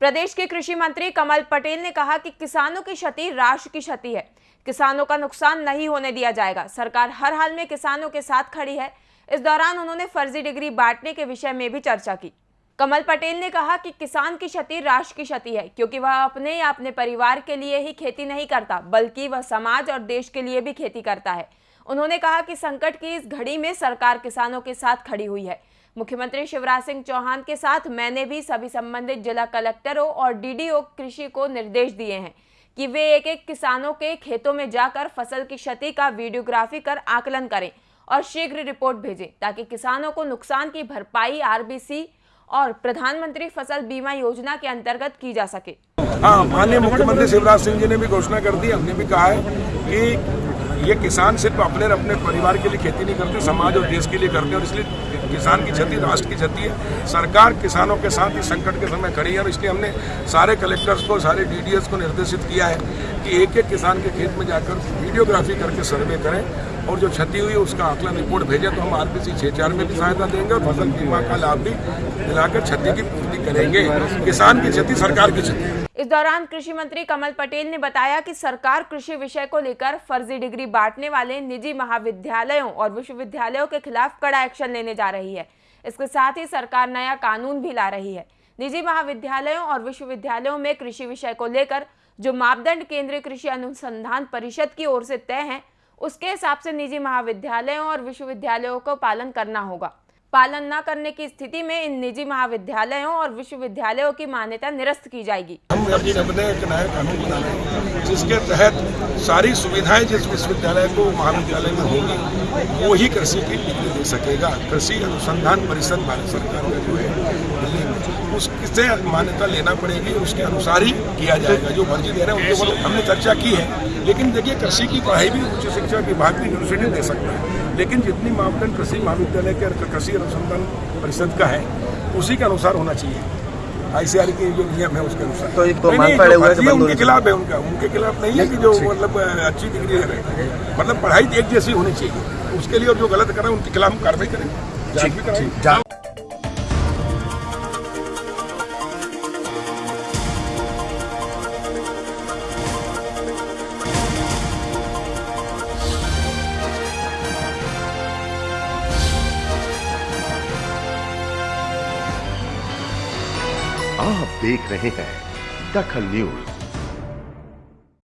प्रदेश के कृषि मंत्री कमल पटेल ने कहा कि किसानों की क्षति राष्ट्र की क्षति है। किसानों का नुकसान नहीं होने दिया जाएगा। सरकार हर हाल में किसानों के साथ खड़ी है। इस दौरान उन्होंने फर्जी डिग्री बांटने के विषय में भी चर्चा की। कमल पटेल ने कहा कि किसान की क्षति राष्ट्र की क्षति है, क्योंकि वह अपने या अपने परिवार के लिए ही खेती नहीं करता, बल्कि वह समाज और देश के लिए भी खेती करता है। उन्होंने कहा कि संकट की इस घड़ी में सरकार किसानों के साथ खड़ी हुई है। मुख्यमंत्री शिवराज सिंह चौहान के साथ मैंने भी सभी संबंधित जिला कलेक्टरों और डीडीओ कृषि को निर्देश दिए हैं कि वे एक एक किसानों के खेतों में जाकर फ़सल की क्षति का वीडियोग्राफी कर आकलन करें और शीघ्र रिपोर्ट भेजें ताकि किसानों को नुकसान की भरपाई आरबीसी और प्रधानमंत्री फ़सल बीमा योजना के अंतर्गत की जा सके। हाँ माननीय मुख्यमंत्री शिवराज सिंह जी ने भी घोषणा कर दी, हमने भी कहा है कि ये किसान सिर्फ़ अपने अपने परिवार के लिए खेती नहीं करते, समाज और देश के लिए करते हैं और इसलिए किसान की क्षति, राष्ट्र की क्षति है। सरकार किसानों के साथ इस संकट के समय खड़ी है और इसलिए हमने सारे कलेक्टर्स को, सारे डीडीएस को निर्देशित किया है कि एक एक किसान के खेत में जाकर वीडियोग्राफी करके सर्वे करें और जो क्षति हुई उसका आकलन रिपोर्ट भेजे तो हम आरपीसी छह चार में भी सहायता देंगे और फ़सल बीमा का लाभ भी दिलाकर क्षति की पूर्ति करेंगे। किसान की क्षति, सरकार की क्षति। इस दौरान कृषि मंत्री कमल पटेल ने बताया कि सरकार कृषि विषय को लेकर फर्जी डिग्री बांटने वाले निजी महाविद्यालयों और विश्वविद्यालयों के खिलाफ कड़ा एक्शन लेने जा रही है। इसके साथ ही सरकार नया कानून भी ला रही है। निजी महाविद्यालयों और विश्वविद्यालयों में कृषि विषय को लेकर जो मापदंड केंद्रीय कृषि अनुसंधान परिषद की ओर से तय हैं, उसके हिसाब से निजी महाविद्यालयों और विश्वविद्यालयों को पालन करना होगा। पालन न करने की स्थिति में इन निजी महाविद्यालयों और विश्वविद्यालयों की मान्यता निरस्त की जाएगी। हम अपने कानून बना रहे हैं, जिसके तहत सारी सुविधाएँ जिस विश्वविद्यालय को महाविद्यालय में होगी, वो ही कृषि की डिग्री दे सकेगा। कृषि अनुसंधान परिषद भारत सरकार में जो है उससे मान्यता लेना पड़ेगी, उसके अनुसार ही किया जाएगा। जो फर्जी दे रहे हैं, उनके हमने चर्चा की है, लेकिन देखिए, कृषि की पढ़ाई भी उच्च शिक्षा विभाग भी यूनिवर्सिटी दे सकता है। लेकिन जितनी मापदंड कृषि महाविद्यालय के, कृषि अनुसंधान परिषद का है उसी के अनुसार होना चाहिए। आईसीआर के जो नियम है उसके अनुसार। तो एक तो नहीं, नहीं, पड़े हुए फर्जी उनके खिलाफ है उनका। उनके खिलाफ नहीं है कि जो मतलब अच्छी डिग्री है। मतलब पढ़ाई एक जैसी होनी चाहिए। उसके लिए और जो गलत कर रहे हैं उनके खिलाफ हम कार्रवाई करें। आप देख रहे हैं दखल न्यूज़।